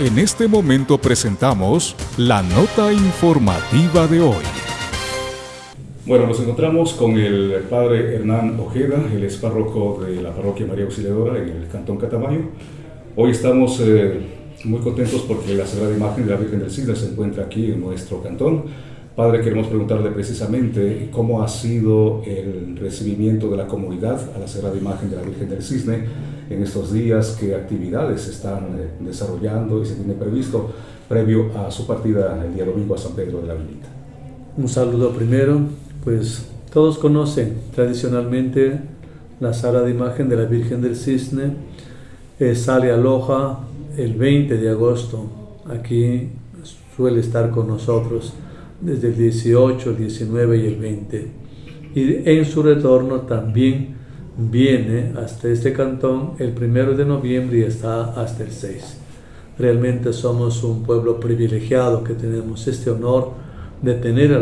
En este momento presentamos la nota informativa de hoy. Bueno, nos encontramos con el padre Hernán Ojeda, el es párroco de la parroquia María Auxiliadora en el cantón Catamayo. Hoy estamos eh, muy contentos porque la Sagrada Imagen de la Virgen del Cisne se encuentra aquí en nuestro cantón. Padre, queremos preguntarle precisamente cómo ha sido el recibimiento de la comunidad a la Sagrada Imagen de la Virgen del Cisne en estos días, qué actividades se están eh, desarrollando y se tiene previsto previo a su partida el día domingo a San Pedro de la Vilita. Un saludo primero, pues todos conocen tradicionalmente la Sagrada Imagen de la Virgen del Cisne, eh, sale a Loja el 20 de agosto, aquí suele estar con nosotros desde el 18, el 19 y el 20. Y en su retorno también viene hasta este cantón el primero de noviembre y está hasta el 6. Realmente somos un pueblo privilegiado que tenemos este honor de tener a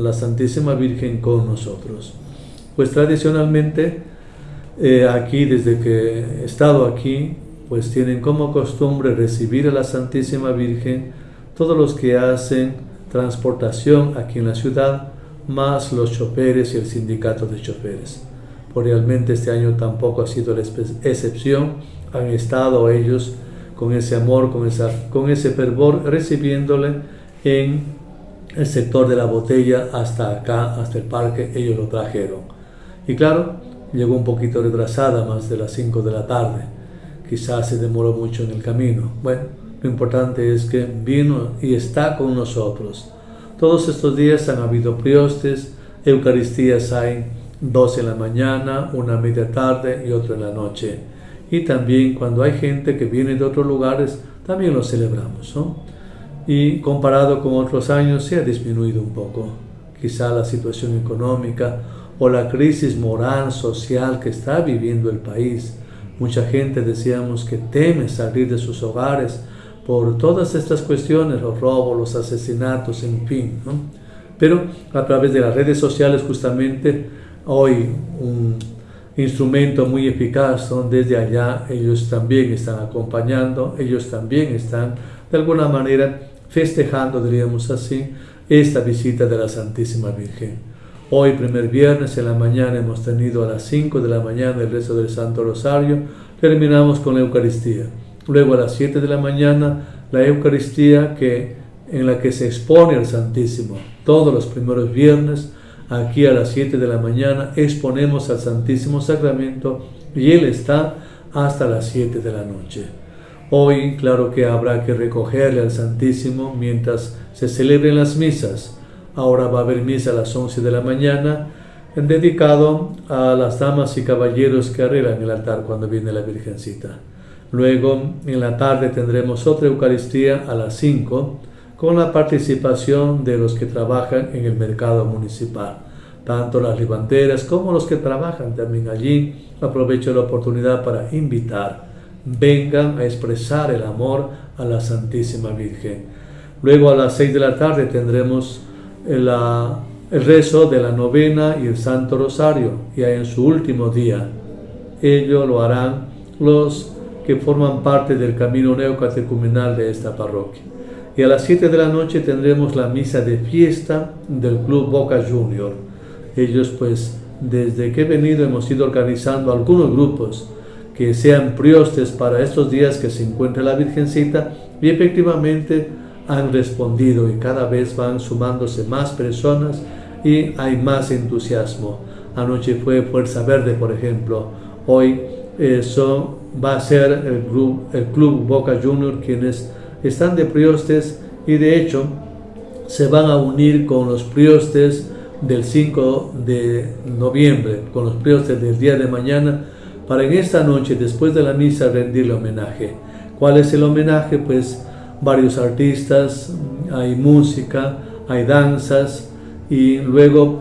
la, Santísima Virgen con nosotros. Pues tradicionalmente eh, aquí, desde que he estado aquí, pues tienen como costumbre recibir a la Santísima Virgen todos los que hacen transportación aquí en la ciudad, más los choferes y el sindicato de choferes. Por realmente este año tampoco ha sido la excepción, han estado ellos con ese amor, con, esa, con ese fervor, recibiéndole en el sector de la botella hasta acá, hasta el parque, ellos lo trajeron. Y claro, llegó un poquito retrasada, más de las 5 de la tarde. Quizás se demoró mucho en el camino. Bueno, lo importante es que vino y está con nosotros. Todos estos días han habido priostes, Eucaristías hay dos en la mañana, una a media tarde y otra en la noche. Y también cuando hay gente que viene de otros lugares, también lo celebramos. Y comparado con otros años se ha disminuido un poco. Quizá la situación económica o la crisis moral, social que está viviendo el país. Mucha gente decíamos que teme salir de sus hogares por todas estas cuestiones, los robos, los asesinatos, en fin. Pero a través de las redes sociales justamente hoy un instrumento muy eficaz, son desde allá ellos también están acompañando, ellos también están de alguna manera festejando, diríamos así, esta visita de la Santísima Virgen. Hoy, primer viernes, en la mañana hemos tenido a las 5 de la mañana el rezo del Santo Rosario, terminamos con la Eucaristía. Luego a las 7 de la mañana la Eucaristía que, en la que se expone al Santísimo. Todos los primeros viernes, aquí a las 7 de la mañana, exponemos al Santísimo Sacramento y Él está hasta las 7 de la noche. Hoy, claro que habrá que recogerle al Santísimo mientras se celebren las misas. Ahora va a haber misa a las 11 de la mañana, dedicado a las damas y caballeros que arreglan el altar cuando viene la Virgencita. Luego, en la tarde tendremos otra Eucaristía a las 5 con la participación de los que trabajan en el mercado municipal, tanto las levanteras como los que trabajan también allí. Aprovecho la oportunidad para invitar, vengan a expresar el amor a la Santísima Virgen. Luego a las 6 de la tarde tendremos el, rezo de la novena y el Santo Rosario, y en su último día. Ello lo harán los que forman parte del camino neocatecumenal de esta parroquia. Y a las 7 de la noche tendremos la misa de fiesta del Club Boca Junior. Ellos pues desde que he venido hemos ido organizando algunos grupos que sean priostes para estos días que se encuentra la Virgencita y efectivamente han respondido y cada vez van sumándose más personas y hay más entusiasmo. Anoche fue Fuerza Verde, por ejemplo. Hoy eh, son va a ser el club, Boca Junior quienes están de priostes y de hecho se van a unir con los priostes del 5 de noviembre, con los priostes del día de mañana, para en esta noche, después de la misa, rendirle homenaje. ¿Cuál es el homenaje? Pues varios artistas, hay música, hay danzas y luego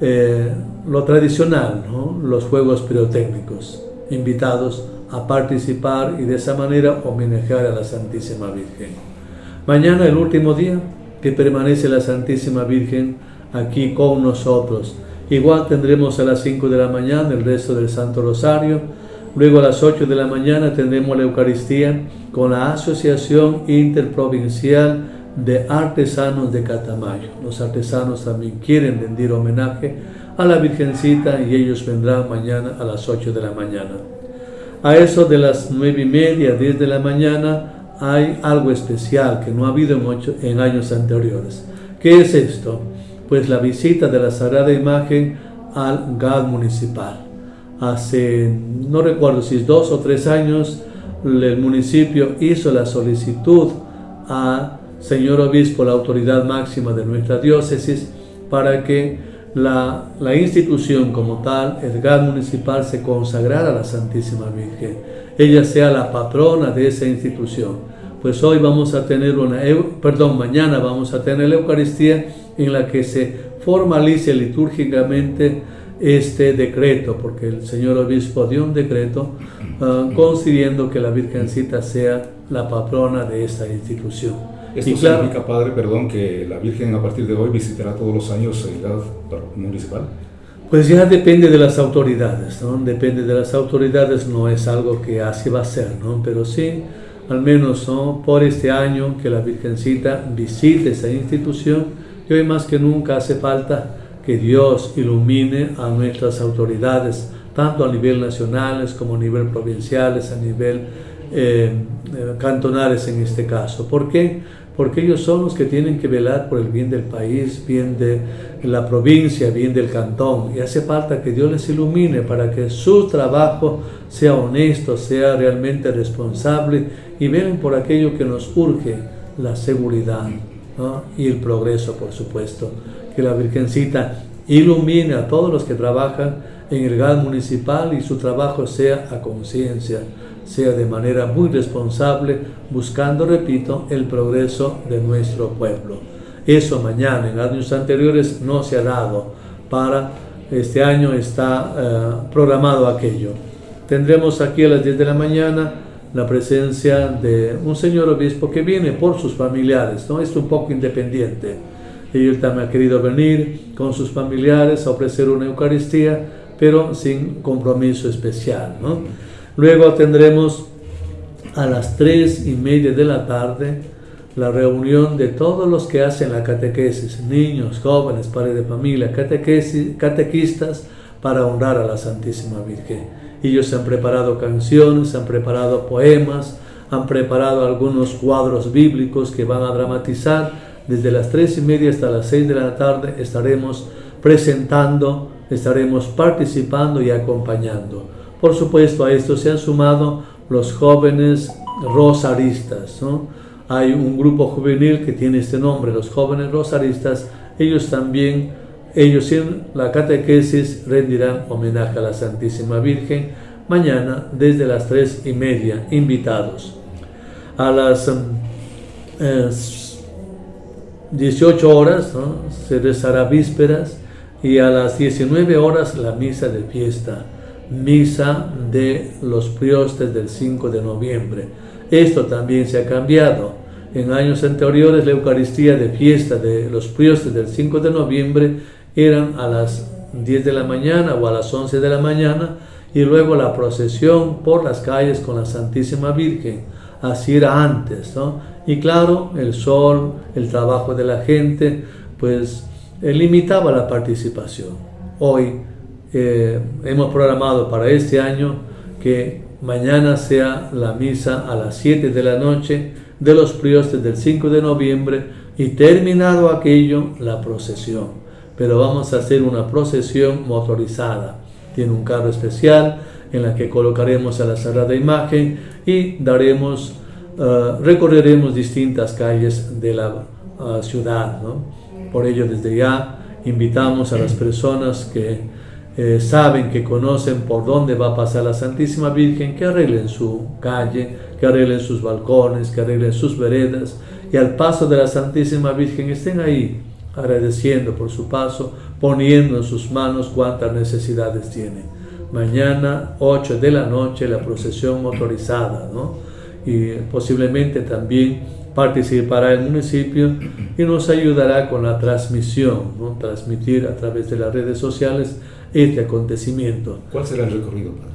eh, lo tradicional, los juegos pirotécnicos invitados a participar y de esa manera homenajear a la Santísima Virgen. Mañana, el último día, que permanece la Santísima Virgen aquí con nosotros. Igual tendremos a las 5 de la mañana el resto del Santo Rosario, Luego a las 8 de la mañana tendremos la Eucaristía con la Asociación Interprovincial de Artesanos de Catamayo. Los artesanos también quieren rendir homenaje a la Virgencita y ellos vendrán mañana a las 8 de la mañana. A eso de las 9 y media, 10 de la mañana, hay algo especial que no ha habido en, en años anteriores. ¿Qué es esto? Pues la visita de la Sagrada Imagen al GAD municipal. Hace, no recuerdo si es dos o tres años, el municipio hizo la solicitud a señor obispo, la autoridad máxima de nuestra diócesis, para que la, la institución como tal, el GAD municipal, se consagrara a la Santísima Virgen. Ella sea la patrona de esa institución. Pues hoy vamos a tener una, perdón, mañana vamos a tener la Eucaristía en la que se formalice litúrgicamente este decreto, porque el señor obispo dio un decreto uh, concediendo que la Virgencita sea la patrona de esta institución. ¿Esto significa, Padre, perdón, que la Virgen a partir de hoy visitará todos los años el edad municipal? Pues ya depende de las autoridades, ¿no? Depende de las autoridades, no es algo que así va a ser, ¿no? Pero sí, al menos ¿no? por este año que la Virgencita visite esa institución y hoy más que nunca hace falta que Dios ilumine a nuestras autoridades, tanto a nivel nacionales como a nivel provinciales, a nivel eh, cantonales en este caso. ¿Por qué? Porque ellos son los que tienen que velar por el bien del país, bien de la provincia, bien del cantón. Y hace falta que Dios les ilumine para que su trabajo sea honesto, sea realmente responsable y vean por aquello que nos urge, la seguridad y el progreso, por supuesto que la Virgencita ilumine a todos los que trabajan en el GAD municipal y su trabajo sea a conciencia, sea de manera muy responsable, buscando, repito, el progreso de nuestro pueblo. Eso mañana, en años anteriores, no se ha dado. Para este año está eh, programado aquello. Tendremos aquí a las 10 de la mañana la presencia de un señor obispo que viene por sus familiares, ¿no? Es un poco independiente él también ha querido venir con sus familiares a ofrecer una Eucaristía, pero sin compromiso especial. ¿no? Luego tendremos a las tres y media de la tarde la reunión de todos los que hacen la catequesis, niños, jóvenes, padres de familia, catequistas, para honrar a la Santísima Virgen. Ellos han preparado canciones, han preparado poemas, han preparado algunos cuadros bíblicos que van a dramatizar desde las tres y media hasta las 6 de la tarde estaremos presentando, estaremos participando y acompañando. Por supuesto, a esto se han sumado los jóvenes rosaristas. Hay un grupo juvenil que tiene este nombre, los jóvenes rosaristas. Ellos también, ellos en la catequesis rendirán homenaje a la Santísima Virgen mañana desde las tres y media, invitados. A las eh, 18 horas se rezará vísperas y a las 19 horas la misa de fiesta, misa de los priostes del 5 de noviembre. Esto también se ha cambiado. En años anteriores la Eucaristía de fiesta de los priostes del 5 de noviembre eran a las 10 de la mañana o a las 11 de la mañana y luego la procesión por las calles con la Santísima Virgen. Así era antes, ¿no? Y claro, el sol, el trabajo de la gente, pues eh, limitaba la participación. Hoy eh, hemos programado para este año que mañana sea la misa a las 7 de la noche de los priostes del 5 de noviembre y terminado aquello, la procesión. Pero vamos a hacer una procesión motorizada. Tiene un carro especial en la que colocaremos a la Sagrada Imagen y daremos eh, recorreremos distintas calles de la uh, ciudad. ¿no? Por ello, desde ya invitamos a las personas que eh, saben, que conocen por dónde va a pasar la Santísima Virgen, que arreglen su calle, que arreglen sus balcones, que arreglen sus veredas y al paso de la Santísima Virgen estén ahí agradeciendo por su paso, poniendo en sus manos cuántas necesidades tiene. Mañana, 8 de la noche, la procesión motorizada, ¿no? y posiblemente también participará el municipio y nos ayudará con la transmisión, ¿no? transmitir a través de las redes sociales este acontecimiento. ¿Cuál será el recorrido, padre?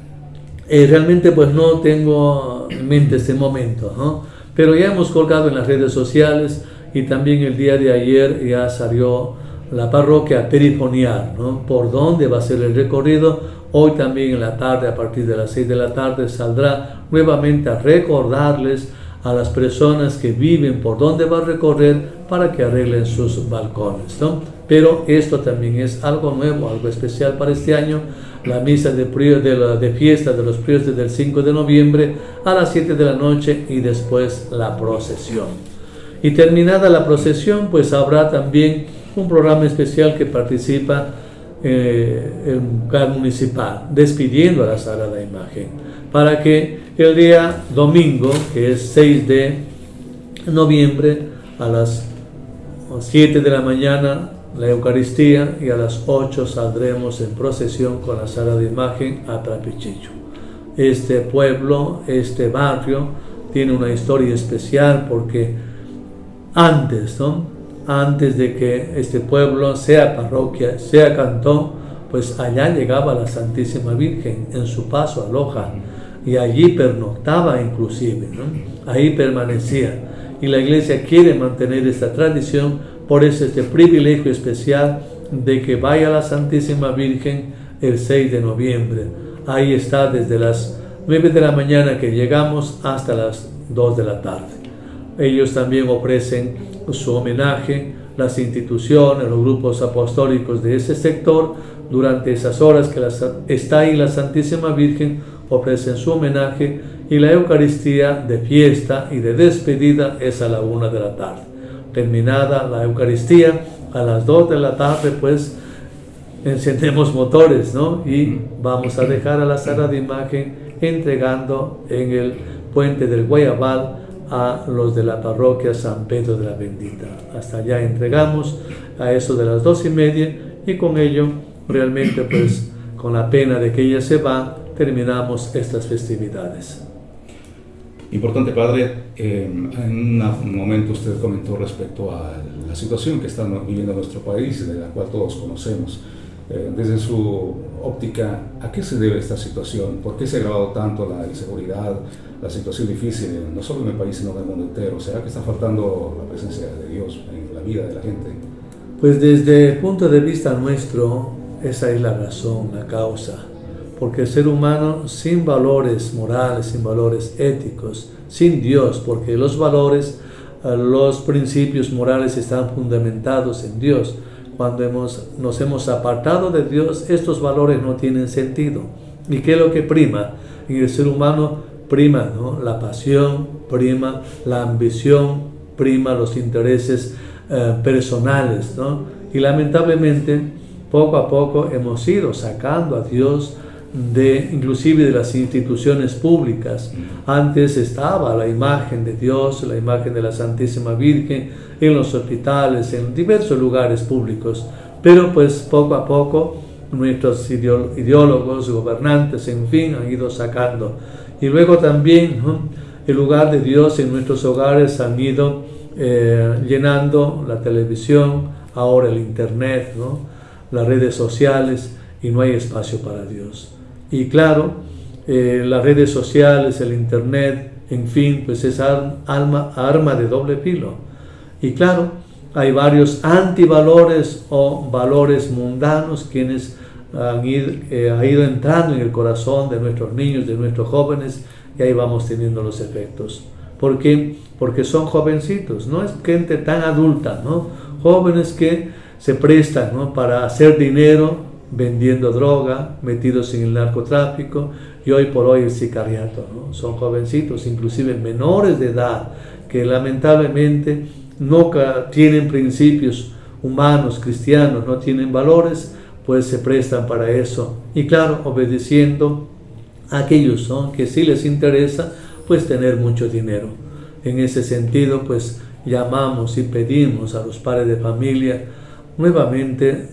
Eh, realmente pues no tengo en mente este momento, ¿no? pero ya hemos colgado en las redes sociales y también el día de ayer ya salió la parroquia perifonial, ¿no? por dónde va a ser el recorrido. Hoy también en la tarde, a partir de las 6 de la tarde, saldrá nuevamente a recordarles a las personas que viven por dónde va a recorrer para que arreglen sus balcones. ¿no? Pero esto también es algo nuevo, algo especial para este año. La misa de, de, de fiesta de los priores del 5 de noviembre a las 7 de la noche y después la procesión. Y terminada la procesión, pues habrá también un programa especial que participa eh, el municipal, despidiendo a la Sagrada Imagen, para que el día domingo, que es 6 de noviembre, a las 7 de la mañana, la Eucaristía y a las 8 saldremos en procesión con la Sagrada Imagen a Trapichillo. Este pueblo, este barrio, tiene una historia especial porque antes, ¿no? Antes de que este pueblo sea parroquia, sea cantón, pues allá llegaba la Santísima Virgen en su paso a Loja y allí pernoctaba inclusive, ahí permanecía. Y la iglesia quiere mantener esta tradición, por eso este privilegio especial de que vaya la Santísima Virgen el 6 de noviembre. Ahí está desde las 9 de la mañana que llegamos hasta las 2 de la tarde. Ellos también ofrecen su homenaje, las instituciones, los grupos apostólicos de ese sector, durante esas horas que está ahí la Santísima Virgen, ofrecen su homenaje y la Eucaristía de fiesta y de despedida es a la una de la tarde. Terminada la Eucaristía, a las dos de la tarde, pues encendemos motores, ¿no? Y vamos a dejar a la Sagrada Imagen entregando en el puente del Guayabal a los de la parroquia San Pedro de la Bendita. Hasta allá entregamos a eso de las dos y media y con ello realmente pues con la pena de que ella se va terminamos estas festividades. Importante, Padre, en un momento usted comentó respecto a la situación que está viviendo nuestro país, de la cual todos conocemos. Eh, desde su óptica, ¿a qué se debe esta situación? ¿Por qué se ha agravado tanto la inseguridad, la situación difícil, no solo en el país, sino en el mundo entero? ¿Será que está faltando la presencia de Dios en la vida de la gente? Pues desde el punto de vista nuestro, esa es la razón, la causa. Porque el ser humano sin valores morales, sin valores éticos, sin Dios, porque los valores, eh, los principios morales están fundamentados en Dios cuando hemos, nos hemos apartado de Dios, estos valores no tienen sentido. ¿Y qué es lo que prima? En el ser humano prima ¿no? la pasión, prima la ambición, prima los intereses eh, personales. ¿no? Y lamentablemente, poco a poco hemos ido sacando a Dios de inclusive de las instituciones públicas. Antes estaba la imagen de Dios, la imagen de la Santísima Virgen en los hospitales, en diversos lugares públicos, pero pues poco a poco nuestros ideólogos, gobernantes, en fin, han ido sacando. Y luego también el lugar de Dios en nuestros hogares han ido eh, llenando la televisión, ahora el internet, las redes sociales, y no hay espacio para Dios. Y claro, eh, las redes sociales, el internet, en fin, pues es arma, arma de doble filo. Y claro, hay varios antivalores o valores mundanos quienes han ido, eh, ha ido entrando en el corazón de nuestros niños, de nuestros jóvenes, y ahí vamos teniendo los efectos. ¿Por qué? Porque son jovencitos, no es gente tan adulta, ¿no? Jóvenes que se prestan ¿no? para hacer dinero vendiendo droga, metidos en el narcotráfico y hoy por hoy el sicariato. ¿no? Son jovencitos, inclusive menores de edad, que lamentablemente no tienen principios humanos, cristianos, no tienen valores, pues se prestan para eso. Y claro, obedeciendo a aquellos que sí les interesa, pues tener mucho dinero. En ese sentido, pues llamamos y pedimos a los padres de familia nuevamente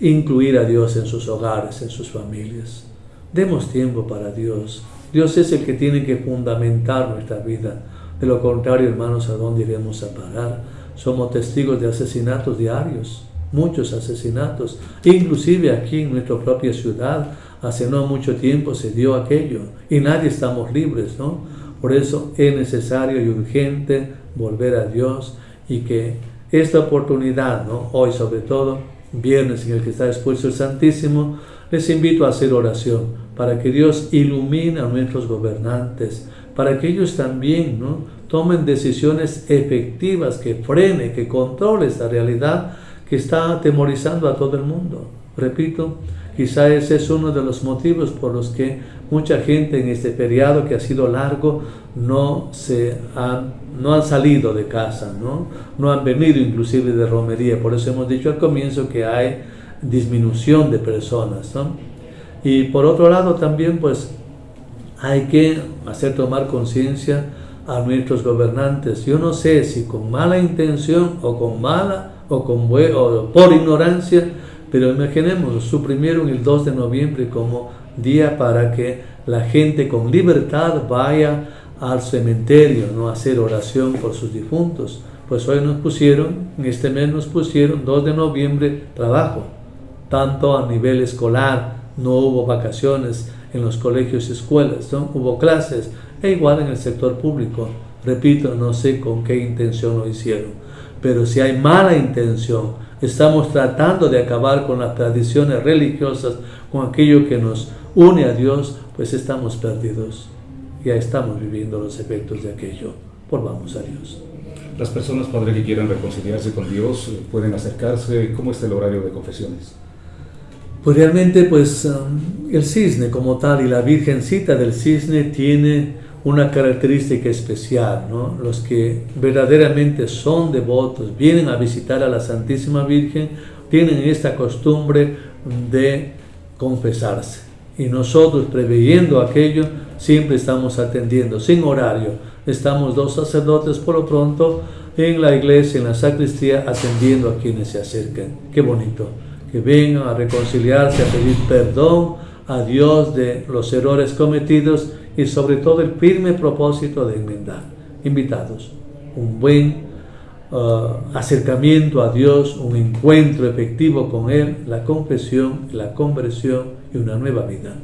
incluir a Dios en sus hogares, en sus familias. Demos tiempo para Dios. Dios es el que tiene que fundamentar nuestra vida. De lo contrario, hermanos, ¿a dónde iremos a parar? Somos testigos de asesinatos diarios, muchos asesinatos. Inclusive aquí en nuestra propia ciudad hace no mucho tiempo se dio aquello y nadie estamos libres, ¿no? Por eso es necesario y urgente volver a Dios y que esta oportunidad, ¿no? Hoy sobre todo, viernes en el que está expuesto el Santísimo, les invito a hacer oración para que Dios ilumine a nuestros gobernantes, para que ellos también ¿no? tomen decisiones efectivas que frene, que controle esta realidad que está atemorizando a todo el mundo. Repito, quizá ese es uno de los motivos por los que mucha gente en este periodo que ha sido largo no, se han, no han salido de casa, ¿no? no han venido inclusive de romería. Por eso hemos dicho al comienzo que hay disminución de personas. ¿no? Y por otro lado también pues hay que hacer tomar conciencia a nuestros gobernantes. Yo no sé si con mala intención o con mala o, con, o por ignorancia, pero imaginemos, suprimieron el 2 de noviembre como día para que la gente con libertad vaya al cementerio, no a hacer oración por sus difuntos. Pues hoy nos pusieron, en este mes nos pusieron 2 de noviembre trabajo, tanto a nivel escolar, no hubo vacaciones en los colegios y escuelas, ¿no? hubo clases, e igual en el sector público. Repito, no sé con qué intención lo hicieron, pero si hay mala intención, estamos tratando de acabar con las tradiciones religiosas, con aquello que nos une a Dios, pues estamos perdidos. Ya estamos viviendo los efectos de aquello. Volvamos a Dios. Las personas, Padre, que quieran reconciliarse con Dios, pueden acercarse. ¿Cómo está el horario de confesiones? Pues realmente, pues um, el cisne como tal y la Virgencita del cisne tiene una característica especial, ¿no? Los que verdaderamente son devotos, vienen a visitar a la Santísima Virgen, tienen esta costumbre de confesarse. Y nosotros, preveyendo aquello, siempre estamos atendiendo, sin horario. Estamos dos sacerdotes por lo pronto en la iglesia, en la sacristía, atendiendo a quienes se acercan. Qué bonito que vengan a reconciliarse, a pedir perdón a Dios de los errores cometidos y sobre todo el firme propósito de enmendar. Invitados, un buen uh, acercamiento a Dios, un encuentro efectivo con Él, la confesión, la conversión y una nueva vida.